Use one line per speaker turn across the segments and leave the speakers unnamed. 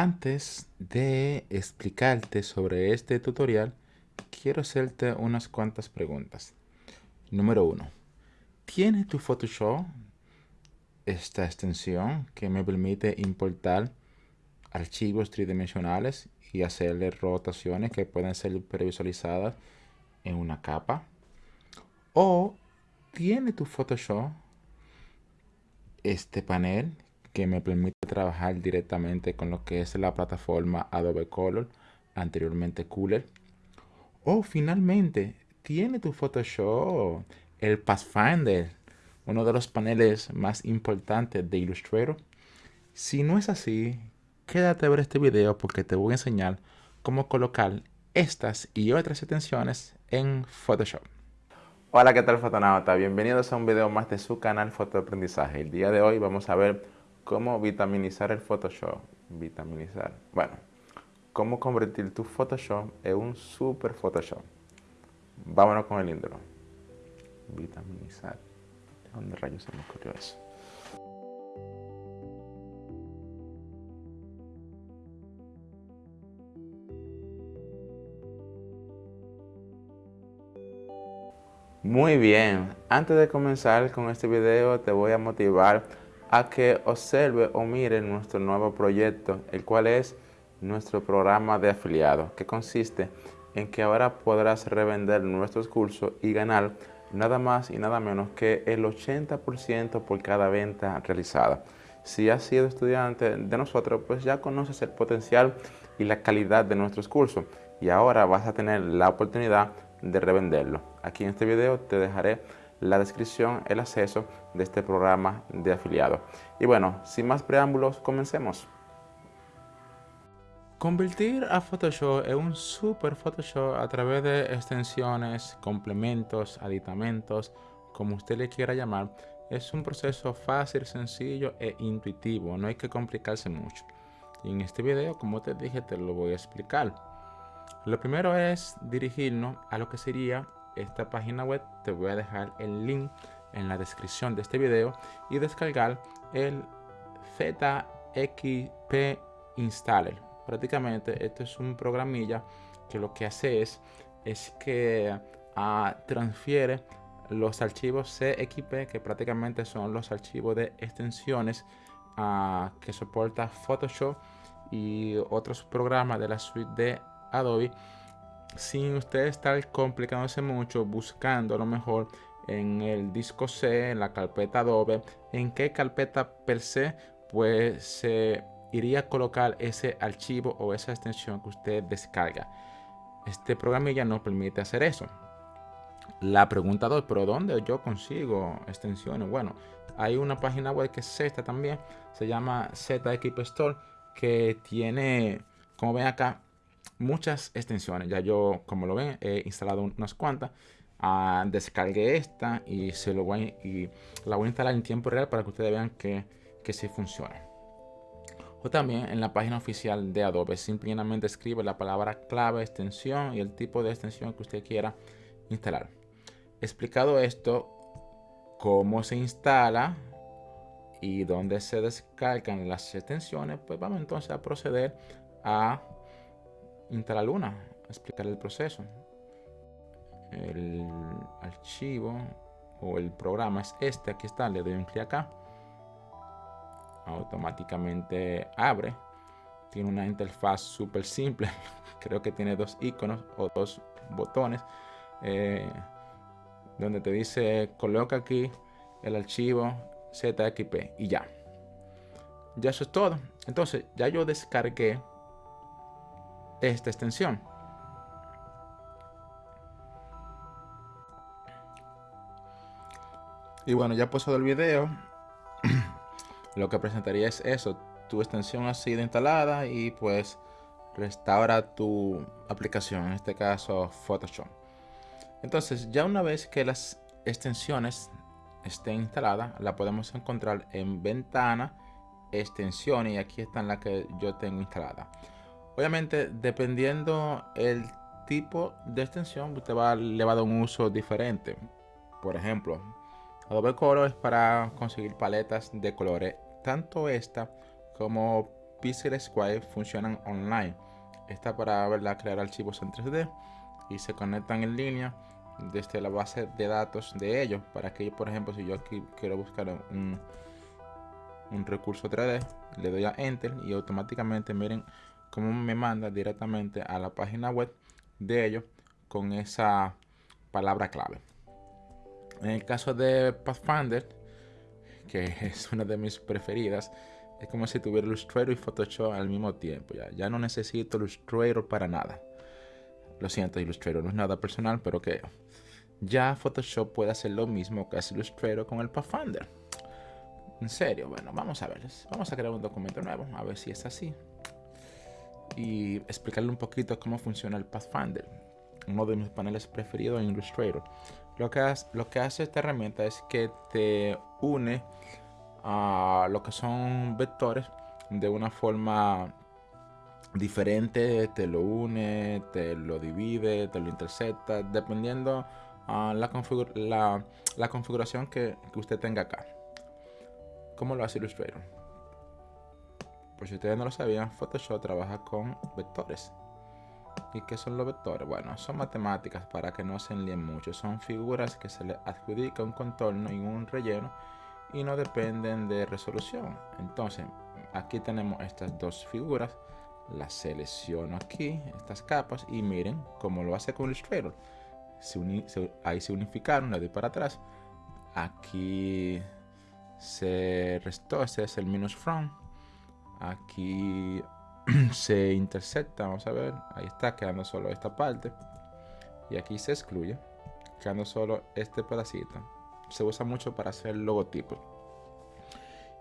Antes de explicarte sobre este tutorial, quiero hacerte unas cuantas preguntas. Número 1. ¿Tiene tu Photoshop esta extensión que me permite importar archivos tridimensionales y hacerle rotaciones que pueden ser previsualizadas en una capa? ¿O tiene tu Photoshop este panel que me permite trabajar directamente con lo que es la plataforma Adobe Color, anteriormente Cooler. O finalmente, tiene tu Photoshop el Pathfinder, uno de los paneles más importantes de Illustrator. Si no es así, quédate a ver este video porque te voy a enseñar cómo colocar estas y otras extensiones en Photoshop. Hola, ¿qué tal fotonauta? Bienvenidos a un video más de su canal Fotoaprendizaje. El día de hoy vamos a ver cómo vitaminizar el Photoshop. Vitaminizar. Bueno, cómo convertir tu Photoshop en un super Photoshop. Vámonos con el intro. Vitaminizar. ¿De dónde rayos se me ocurrió eso? Muy bien, antes de comenzar con este video te voy a motivar a que observe o mire nuestro nuevo proyecto, el cual es nuestro programa de afiliado, que consiste en que ahora podrás revender nuestros cursos y ganar nada más y nada menos que el 80% por cada venta realizada. Si has sido estudiante de nosotros, pues ya conoces el potencial y la calidad de nuestros cursos y ahora vas a tener la oportunidad de revenderlo. Aquí en este video te dejaré la descripción, el acceso de este programa de afiliado. Y bueno, sin más preámbulos, comencemos. Convertir a Photoshop en un super Photoshop a través de extensiones, complementos, aditamentos, como usted le quiera llamar, es un proceso fácil, sencillo e intuitivo. No hay que complicarse mucho. Y en este video, como te dije, te lo voy a explicar. Lo primero es dirigirnos a lo que sería esta página web. Te voy a dejar el link en la descripción de este video y descargar el ZXP Installer. Prácticamente esto es un programilla que lo que hace es, es que uh, transfiere los archivos CXP que prácticamente son los archivos de extensiones uh, que soporta Photoshop y otros programas de la suite de Adobe sin usted estar complicándose mucho buscando a lo mejor en el disco C, en la carpeta Adobe, en qué carpeta per se, pues se iría a colocar ese archivo o esa extensión que usted descarga. Este programa ya no permite hacer eso. La pregunta 2, pero ¿dónde yo consigo extensiones? Bueno, hay una página web que es esta también, se llama ZXP Store, que tiene, como ven acá, muchas extensiones. Ya yo, como lo ven, he instalado unas cuantas. Uh, descargué esta y se lo voy y la voy a instalar en tiempo real para que ustedes vean que, que sí funciona. O también en la página oficial de Adobe, simplemente escribe la palabra clave, extensión y el tipo de extensión que usted quiera instalar. Explicado esto, cómo se instala y dónde se descargan las extensiones, pues vamos entonces a proceder a instalar una, explicar el proceso. El archivo o el programa es este, aquí está, le doy un clic acá. Automáticamente abre. Tiene una interfaz súper simple. Creo que tiene dos iconos o dos botones. Eh, donde te dice coloca aquí el archivo ZXP y ya. Ya eso es todo. Entonces ya yo descargué esta extensión. Y bueno, ya puesto el video, lo que presentaría es eso. Tu extensión ha sido instalada y pues restaura tu aplicación, en este caso Photoshop. Entonces, ya una vez que las extensiones estén instaladas, la podemos encontrar en ventana, extensiones y aquí están las que yo tengo instalada. Obviamente, dependiendo el tipo de extensión, usted va, le va a dar un uso diferente. Por ejemplo, Adobe Color es para conseguir paletas de colores. Tanto esta como Pixel Square funcionan online. Está para crear archivos en 3D y se conectan en línea desde la base de datos de ellos. Para que, por ejemplo, si yo aquí quiero buscar un recurso 3D, le doy a Enter y automáticamente miren cómo me manda directamente a la página web de ellos con esa palabra clave. En el caso de Pathfinder, que es una de mis preferidas, es como si tuviera Illustrator y Photoshop al mismo tiempo. Ya, ya no necesito Illustrator para nada. Lo siento, Illustrator no es nada personal, pero que ya Photoshop puede hacer lo mismo que hace Illustrator con el Pathfinder. En serio, bueno, vamos a ver. Vamos a crear un documento nuevo, a ver si es así. Y explicarle un poquito cómo funciona el Pathfinder. Uno de mis paneles preferidos en Illustrator. Lo que, hace, lo que hace esta herramienta es que te une a lo que son vectores de una forma diferente, te lo une, te lo divide, te lo intercepta, dependiendo a la, la, configuración que, que, usted tenga acá. ¿Cómo lo hace Illustrator? Por si ustedes no lo sabían, Photoshop trabaja con vectores. ¿Y qué son los vectores? Bueno, son matemáticas para que no se enlíen mucho. Son figuras que se le adjudica un contorno y un relleno y no dependen de resolución. Entonces, aquí tenemos estas dos figuras. Las selecciono aquí, estas capas, y miren cómo lo hace con Illustrator. ahí se unificaron, le doy para atrás. Aquí se restó, este es el minus from. Aquí se intersecta, vamos a ver, ahí está quedando solo esta parte. Y aquí se excluye, quedando solo este pedacito. Se usa mucho para hacer logotipos.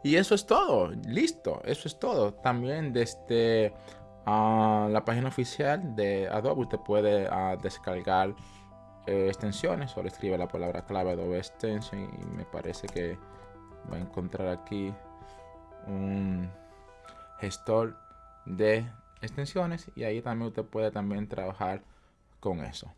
Y eso es todo, listo, eso es todo. También desde uh, la página oficial de Adobe usted puede uh, descargar eh, extensiones. Solo escribe la palabra clave Adobe Extension y me parece que va a encontrar aquí un gestor de extensiones y ahí también usted puede también trabajar con eso.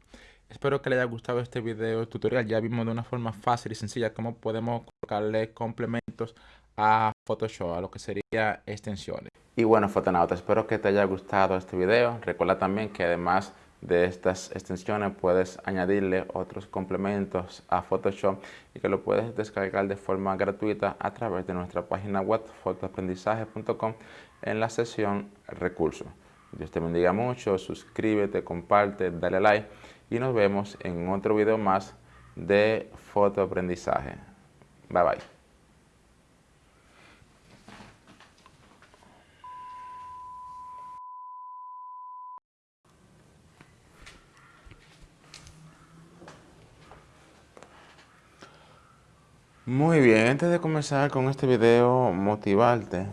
Espero que le haya gustado este video tutorial. Ya vimos de una forma fácil y sencilla cómo podemos colocarle complementos a Photoshop, a lo que sería extensiones. Y bueno, fotonautas, espero que te haya gustado este video. Recuerda también que además de estas extensiones puedes añadirle otros complementos a Photoshop y que lo puedes descargar de forma gratuita a través de nuestra página web fotoaprendizaje.com en la sección recursos. Dios te bendiga mucho, suscríbete, comparte, dale like y nos vemos en otro video más de fotoaprendizaje. Bye bye. Muy bien, antes de comenzar con este video, motivarte